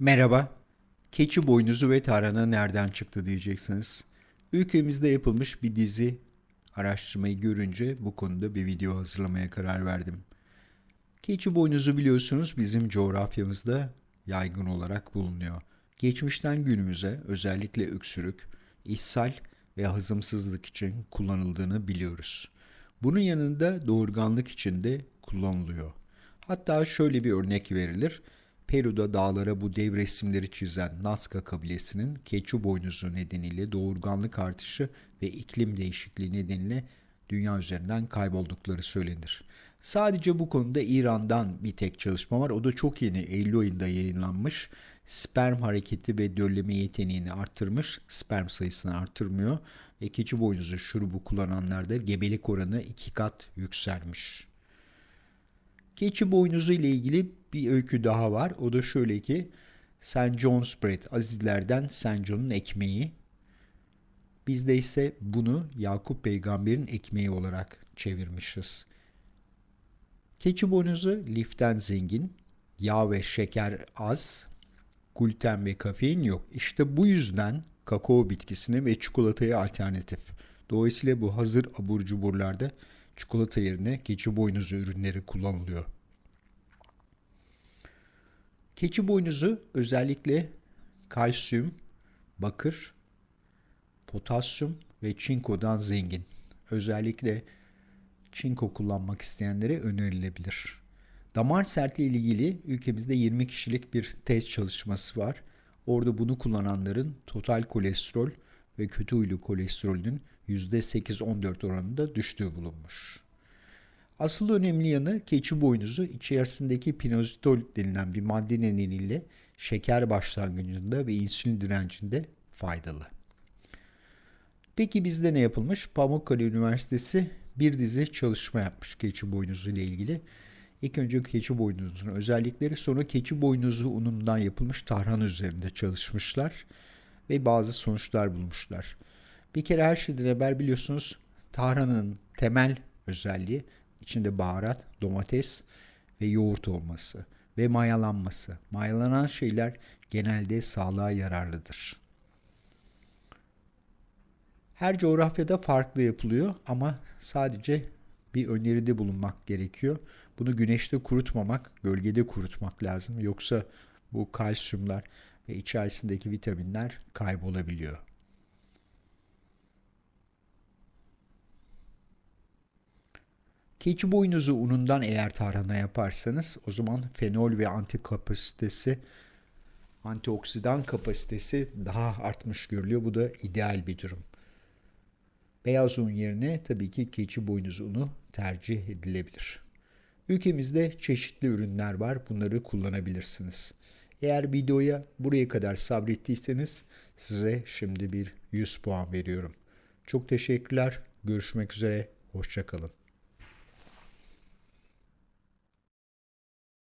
Merhaba. Keçi boynuzu ve tarhana nereden çıktı diyeceksiniz. Ülkemizde yapılmış bir dizi araştırmayı görünce bu konuda bir video hazırlamaya karar verdim. Keçi boynuzu biliyorsunuz bizim coğrafyamızda yaygın olarak bulunuyor. Geçmişten günümüze özellikle öksürük, ishal ve hazımsızlık için kullanıldığını biliyoruz. Bunun yanında doğurganlık için de kullanılıyor. Hatta şöyle bir örnek verilir. Peru'da dağlara bu dev resimleri çizen Nazca kabilesinin keçi boynuzu nedeniyle doğurganlık artışı ve iklim değişikliği nedeniyle dünya üzerinden kayboldukları söylenir. Sadece bu konuda İran'dan bir tek çalışma var. O da çok yeni Eylül ayında yayınlanmış. Sperm hareketi ve dölleme yeteneğini arttırmış. Sperm sayısını arttırmıyor. Ve keçi boynuzu şurubu kullananlarda gebelik oranı iki kat yükselmiş. Keçi boynuzu ile ilgili bir öykü daha var. O da şöyle ki St. John's Bread, Azizlerden St. John'un ekmeği. Bizde ise bunu Yakup peygamberin ekmeği olarak çevirmişiz. Keçi boynuzu liften zengin, yağ ve şeker az, gluten ve kafein yok. İşte bu yüzden kakao bitkisine ve çikolataya alternatif. Dolayısıyla bu hazır abur cuburlarda çikolata yerine keçi boynuzu ürünleri kullanılıyor. Keçi boynuzu özellikle kalsiyum, bakır, potasyum ve çinkodan zengin. Özellikle çinko kullanmak isteyenlere önerilebilir. Damar sertliği ile ilgili ülkemizde 20 kişilik bir test çalışması var. Orada bunu kullananların total kolesterol ve kötü huylu kolesterolünün %8-14 oranında düştüğü bulunmuş. Asıl önemli yanı keçi boynuzu içerisindeki pinozitol denilen bir madde nedeniyle şeker başlangıcında ve insülin direncinde faydalı. Peki bizde ne yapılmış? Pamukkale Üniversitesi bir dizi çalışma yapmış keçi boynuzu ile ilgili. İlk önce keçi boynuzunun özellikleri sonra keçi boynuzu unundan yapılmış tarhana üzerinde çalışmışlar ve bazı sonuçlar bulmuşlar. Bir kere her şeyden evvel biliyorsunuz tarhananın temel özelliği içinde baharat, domates ve yoğurt olması ve mayalanması. Mayalanan şeyler genelde sağlığa yararlıdır. Her coğrafyada farklı yapılıyor ama sadece bir öneride bulunmak gerekiyor. Bunu güneşte kurutmamak, gölgede kurutmak lazım. Yoksa bu kalsiyumlar ve içerisindeki vitaminler kaybolabiliyor. Keçi boynuzu unundan eğer tarhana yaparsanız o zaman fenol ve anti kapasitesi antioksidan kapasitesi daha artmış görülüyor. Bu da ideal bir durum. Beyaz un yerine tabii ki keçi boynuzu unu tercih edilebilir. Ülkemizde çeşitli ürünler var. Bunları kullanabilirsiniz. Eğer videoya buraya kadar sabrettiyseniz size şimdi bir 100 puan veriyorum. Çok teşekkürler. Görüşmek üzere. Hoşçakalın.